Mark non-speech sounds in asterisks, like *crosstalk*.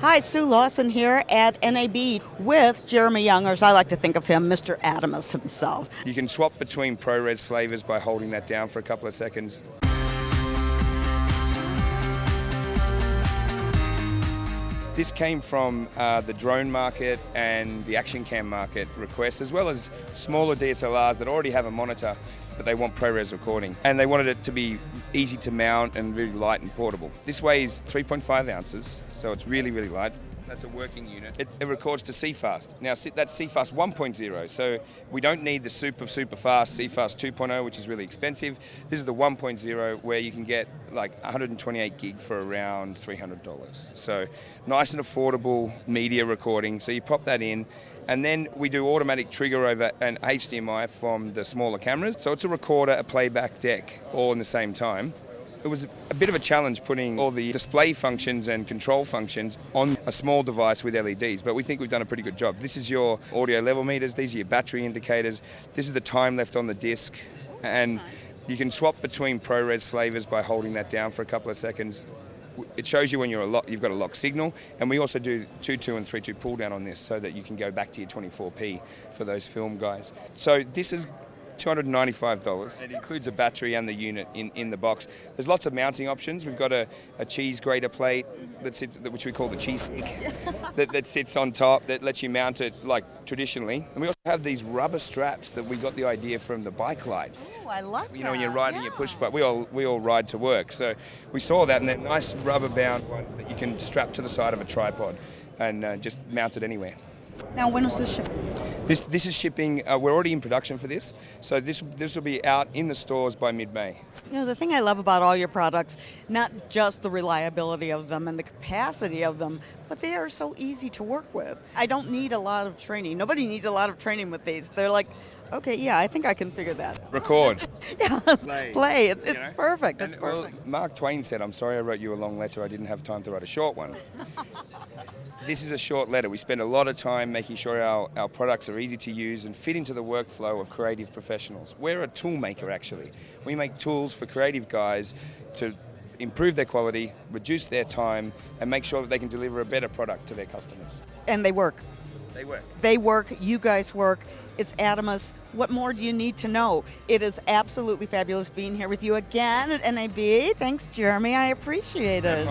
Hi, Sue Lawson here at NAB with Jeremy Youngers. I like to think of him, Mr. Atomos himself. You can swap between ProRes flavors by holding that down for a couple of seconds. This came from uh, the drone market and the action cam market requests, as well as smaller DSLRs that already have a monitor, but they want ProRes recording. And they wanted it to be easy to mount and really light and portable. This weighs 3.5 ounces, so it's really, really light. That's a working unit. It, it records to CFast. Now that's CFast 1.0, so we don't need the super, super fast CFast 2.0, which is really expensive. This is the 1.0 where you can get like 128 gig for around $300. So nice and affordable media recording. So you pop that in, and then we do automatic trigger over an HDMI from the smaller cameras. So it's a recorder, a playback deck, all in the same time. It was a bit of a challenge putting all the display functions and control functions on a small device with LEDs, but we think we've done a pretty good job. This is your audio level meters, these are your battery indicators, this is the time left on the disc, and you can swap between ProRes flavors by holding that down for a couple of seconds. It shows you when you're a lock, you've got a lock signal, and we also do 2.2 and 3.2 pull down on this so that you can go back to your 24p for those film guys. So this is $295. It includes a battery and the unit in, in the box. There's lots of mounting options. We've got a, a cheese grater plate that sits, which we call the cheese stick, *laughs* that, that sits on top that lets you mount it like traditionally. And we also have these rubber straps that we got the idea from the bike lights. Oh, I love You know, when you're riding yeah. your push bike, we all, we all ride to work. So we saw that and they're nice rubber bound ones that you can strap to the side of a tripod and uh, just mount it anywhere. Now, when is this ship? This, this is shipping, uh, we're already in production for this, so this, this will be out in the stores by mid-May. You know, the thing I love about all your products, not just the reliability of them and the capacity of them, but they are so easy to work with. I don't need a lot of training. Nobody needs a lot of training with these. They're like, okay, yeah, I think I can figure that. Record. *laughs* Yes, Play. play. It's, You it's know? perfect. It's And, well, perfect. Mark Twain said, I'm sorry I wrote you a long letter, I didn't have time to write a short one. *laughs* this is a short letter. We spend a lot of time making sure our, our products are easy to use and fit into the workflow of creative professionals. We're a tool maker actually. We make tools for creative guys to improve their quality, reduce their time, and make sure that they can deliver a better product to their customers. And they work. They work. They work, you guys work. It's Atomos. What more do you need to know? It is absolutely fabulous being here with you again at NAB. Thanks, Jeremy. I appreciate it.